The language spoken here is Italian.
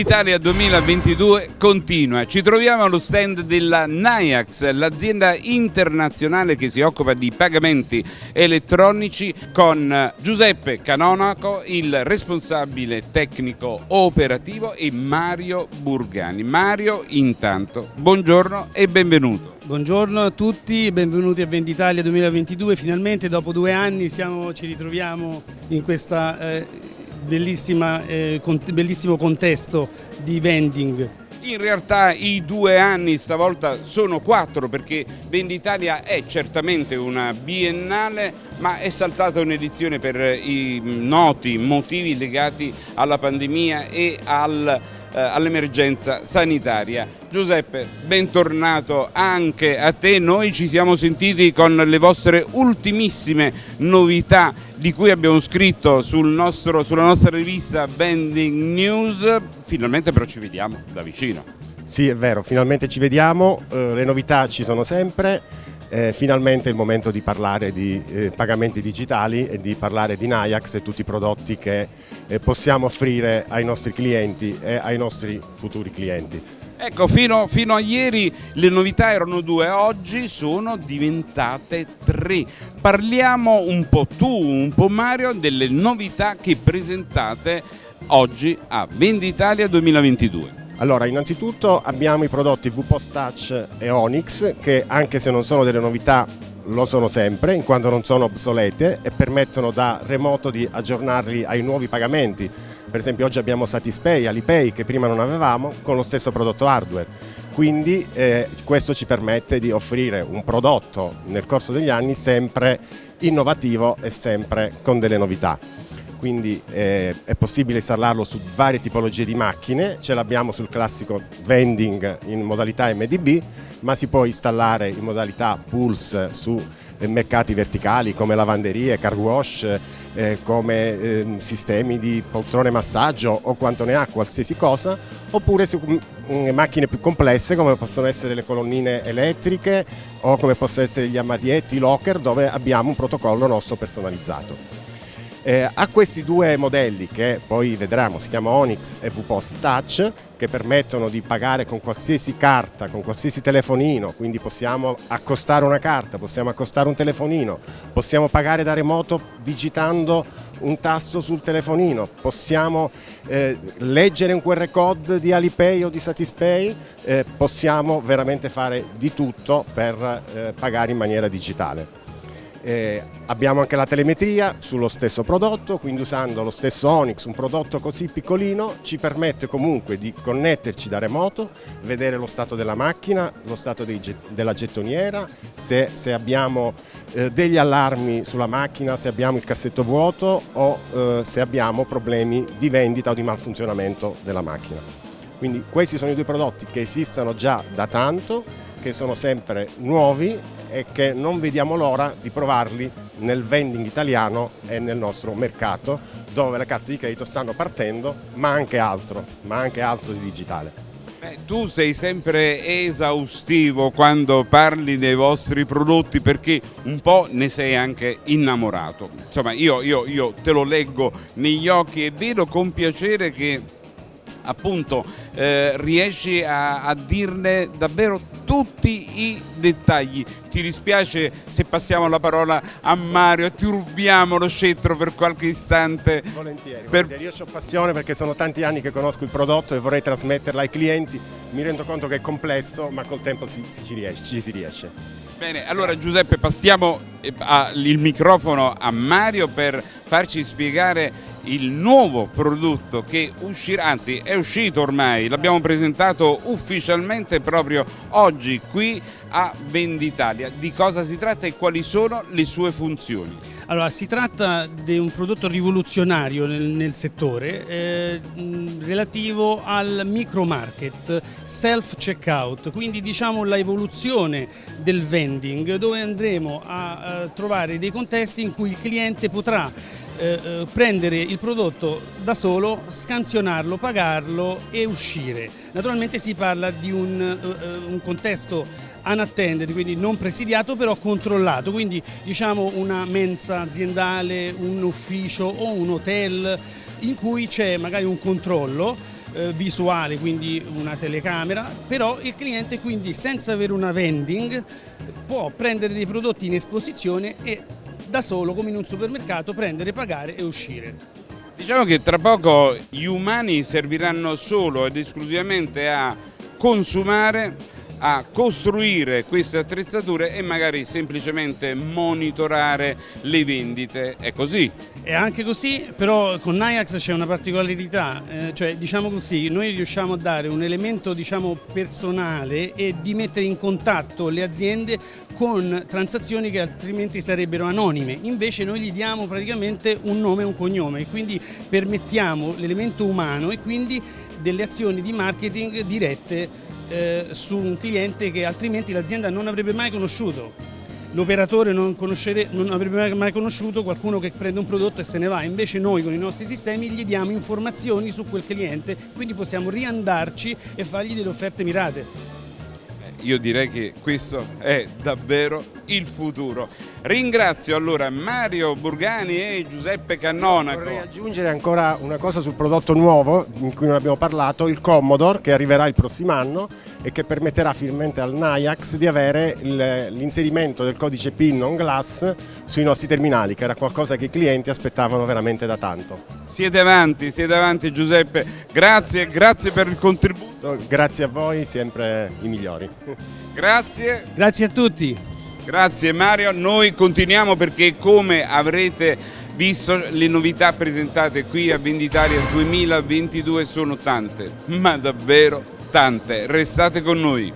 Venditalia 2022 continua. Ci troviamo allo stand della Nayax, l'azienda internazionale che si occupa di pagamenti elettronici con Giuseppe Canonaco, il responsabile tecnico operativo e Mario Burgani. Mario, intanto, buongiorno e benvenuto. Buongiorno a tutti, benvenuti a Venditalia 2022. Finalmente dopo due anni siamo, ci ritroviamo in questa eh, eh, bellissimo contesto di vending. In realtà i due anni stavolta sono quattro perché Venditalia è certamente una biennale ma è saltata un'edizione per i noti motivi legati alla pandemia e al eh, all'emergenza sanitaria. Giuseppe, bentornato anche a te. Noi ci siamo sentiti con le vostre ultimissime novità di cui abbiamo scritto sul nostro, sulla nostra rivista Bending News. Finalmente però ci vediamo da vicino. Sì, è vero, finalmente ci vediamo, eh, le novità ci sono sempre eh, finalmente è il momento di parlare di eh, pagamenti digitali e di parlare di Nayax e tutti i prodotti che eh, possiamo offrire ai nostri clienti e ai nostri futuri clienti. Ecco, fino, fino, a ieri le novità erano due, oggi sono diventate tre. Parliamo un po' tu, un po' Mario, delle novità che presentate oggi a Venditalia 2022. Allora, innanzitutto abbiamo i prodotti VPOS Touch e Onyx che anche se non sono delle novità lo sono sempre in quanto non sono obsolete e permettono da remoto di aggiornarli ai nuovi pagamenti. Per esempio oggi abbiamo Satispay, Alipay che prima non avevamo con lo stesso prodotto hardware. Quindi eh, questo ci permette di offrire un prodotto nel corso degli anni sempre innovativo e sempre con delle novità quindi eh, è possibile installarlo su varie tipologie di macchine, ce l'abbiamo sul classico vending in modalità MDB, ma si può installare in modalità Pulse su eh, mercati verticali come lavanderie, car wash, eh, come eh, sistemi di poltrone massaggio o quanto ne ha, qualsiasi cosa, oppure su mm, macchine più complesse come possono essere le colonnine elettriche o come possono essere gli armadietti, locker dove abbiamo un protocollo nostro personalizzato. Eh, ha questi due modelli che poi vedremo, si chiama Onyx e VPOS Touch, che permettono di pagare con qualsiasi carta, con qualsiasi telefonino, quindi possiamo accostare una carta, possiamo accostare un telefonino, possiamo pagare da remoto digitando un tasto sul telefonino, possiamo eh, leggere un QR code di Alipay o di Satispay, eh, possiamo veramente fare di tutto per eh, pagare in maniera digitale. Eh, abbiamo anche la telemetria sullo stesso prodotto, quindi usando lo stesso Onyx, un prodotto così piccolino, ci permette comunque di connetterci da remoto, vedere lo stato della macchina, lo stato dei, della gettoniera, se, se abbiamo eh, degli allarmi sulla macchina, se abbiamo il cassetto vuoto o eh, se abbiamo problemi di vendita o di malfunzionamento della macchina. Quindi questi sono i due prodotti che esistono già da tanto, che sono sempre nuovi e che non vediamo l'ora di provarli nel vending italiano e nel nostro mercato dove le carte di credito stanno partendo ma anche altro, ma anche altro di digitale. Beh, tu sei sempre esaustivo quando parli dei vostri prodotti perché un po' ne sei anche innamorato. Insomma io, io, io te lo leggo negli occhi e vedo con piacere che appunto eh, riesci a, a dirne davvero tutti i dettagli. Ti dispiace se passiamo la parola a Mario e ti rubiamo lo scettro per qualche istante? Volentieri, per... volentieri. io ho passione perché sono tanti anni che conosco il prodotto e vorrei trasmetterla ai clienti. Mi rendo conto che è complesso ma col tempo ci, ci, riesce, ci si riesce. Bene, allora Giuseppe passiamo eh, il microfono a Mario per farci spiegare il nuovo prodotto che uscirà, anzi è uscito ormai, l'abbiamo presentato ufficialmente proprio oggi qui a Venditalia. Di cosa si tratta e quali sono le sue funzioni? Allora, si tratta di un prodotto rivoluzionario nel, nel settore eh, relativo al micro market, self checkout, quindi diciamo la evoluzione del vending dove andremo a, a trovare dei contesti in cui il cliente potrà eh, eh, prendere il prodotto da solo, scansionarlo, pagarlo e uscire. Naturalmente si parla di un, eh, un contesto unattended, quindi non presidiato però controllato, quindi diciamo una mensa aziendale, un ufficio o un hotel in cui c'è magari un controllo eh, visuale, quindi una telecamera, però il cliente quindi senza avere una vending può prendere dei prodotti in esposizione e da solo come in un supermercato prendere, pagare e uscire. Diciamo che tra poco gli umani serviranno solo ed esclusivamente a consumare a costruire queste attrezzature e magari semplicemente monitorare le vendite, è così. È anche così, però con Nayax c'è una particolarità, eh, cioè diciamo così, noi riusciamo a dare un elemento diciamo personale e di mettere in contatto le aziende con transazioni che altrimenti sarebbero anonime, invece noi gli diamo praticamente un nome e un cognome quindi permettiamo l'elemento umano e quindi delle azioni di marketing dirette eh, su un cliente che altrimenti l'azienda non avrebbe mai conosciuto. L'operatore non, non, avrebbe mai conosciuto qualcuno che prende un prodotto e se ne va, invece noi con i nostri sistemi gli diamo informazioni su quel cliente, quindi possiamo riandarci e fargli delle offerte mirate io direi che questo è davvero il futuro. Ringrazio allora Mario Burgani e Giuseppe Cannona. Vorrei aggiungere ancora una cosa sul prodotto nuovo in cui non abbiamo parlato, il Commodore che arriverà il prossimo anno e che permetterà finalmente al Nayax di avere l'inserimento del codice PIN on glass sui nostri terminali, che era qualcosa che i clienti aspettavano veramente da tanto. Siete avanti, siete avanti Giuseppe, grazie, grazie per il contributo. Grazie a voi, sempre i migliori. Grazie. Grazie a tutti. Grazie Mario, noi continuiamo perché come avrete visto le novità presentate qui a Venditaria 2022 sono tante, ma davvero tante. Restate con noi.